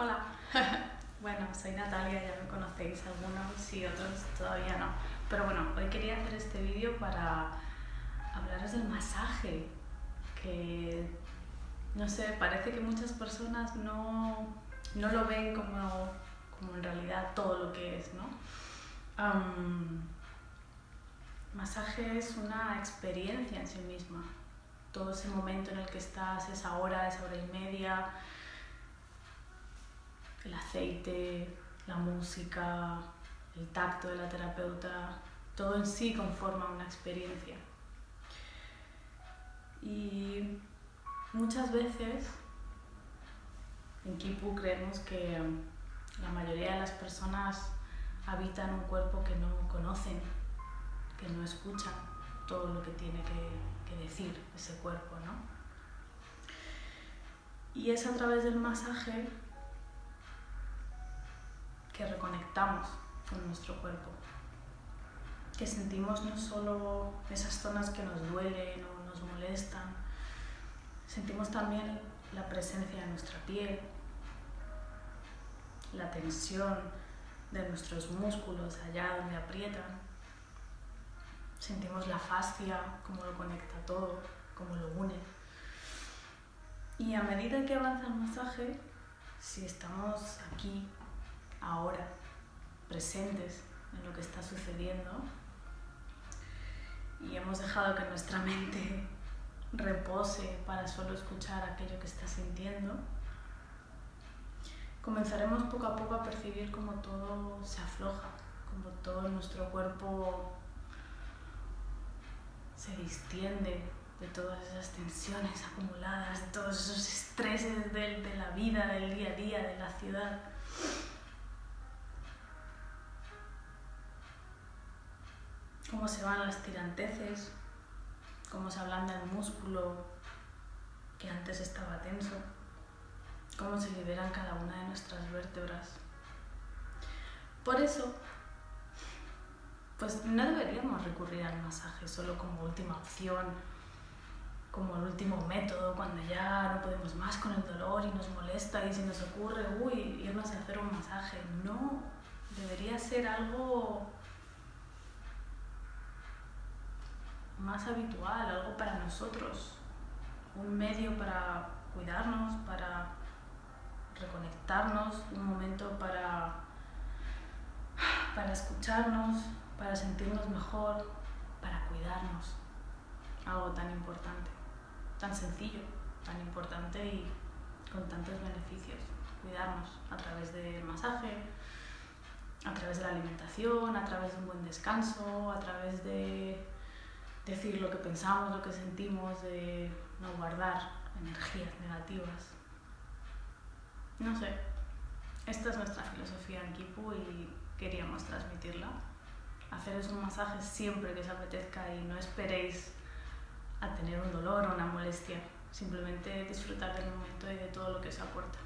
Hola. bueno, soy Natalia, ya me conocéis algunos y otros todavía no. Pero bueno, hoy quería hacer este vídeo para hablaros del masaje, que no sé, parece que muchas personas no, no lo ven como, como, en realidad todo lo que es, ¿no? masaje es una experiencia en sí misma. Todo ese momento en el que estás, esa hora, esa hora y media, el aceite, la música, el tacto de la terapeuta, todo en sí conforma una experiencia. Y muchas veces en Kipu creemos que la mayoría de las personas habitan un cuerpo que no conocen, que no escuchan todo lo que tiene que, que decir ese cuerpo, ¿no? Y es a través del masaje que reconectamos con nuestro cuerpo, que sentimos no solo esas zonas que nos duelen o nos molestan, sentimos también la presencia de nuestra piel, la tensión de nuestros músculos allá donde aprietan, sentimos la fascia, cómo lo conecta todo, cómo lo une. Y a medida que avanza el masaje, si estamos aquí ahora, presentes en lo que está sucediendo y hemos dejado que nuestra mente repose para solo escuchar aquello que está sintiendo, comenzaremos poco a poco a percibir cómo todo se afloja, como todo nuestro cuerpo se distiende de todas esas tensiones acumuladas, de todos esos estreses de la vida, del día a día, de la ciudad. Cómo se van las tiranteces, cómo se ablanda el músculo que antes estaba tenso, cómo se liberan cada una de nuestras vértebras. Por eso, pues no deberíamos recurrir al masaje solo como última opción, como el último método, cuando ya no podemos más con el dolor y nos molesta y se nos ocurre, uy, irnos a hacer un masaje. No, debería ser algo más habitual, algo para nosotros, un medio para cuidarnos, para reconectarnos, un momento para, para escucharnos, para sentirnos mejor, para cuidarnos. Algo tan importante, tan sencillo, tan importante y con tantos beneficios. Cuidarnos a través del masaje, a través de la alimentación, a través de un buen descanso, a través de decir lo que pensamos, lo que sentimos, de no guardar energías negativas. No sé, esta es nuestra filosofía en Kipu y queríamos transmitirla. Haceros un masaje siempre que os apetezca y no esperéis a tener un dolor o una molestia. Simplemente disfrutar del momento y de todo lo que os aporta.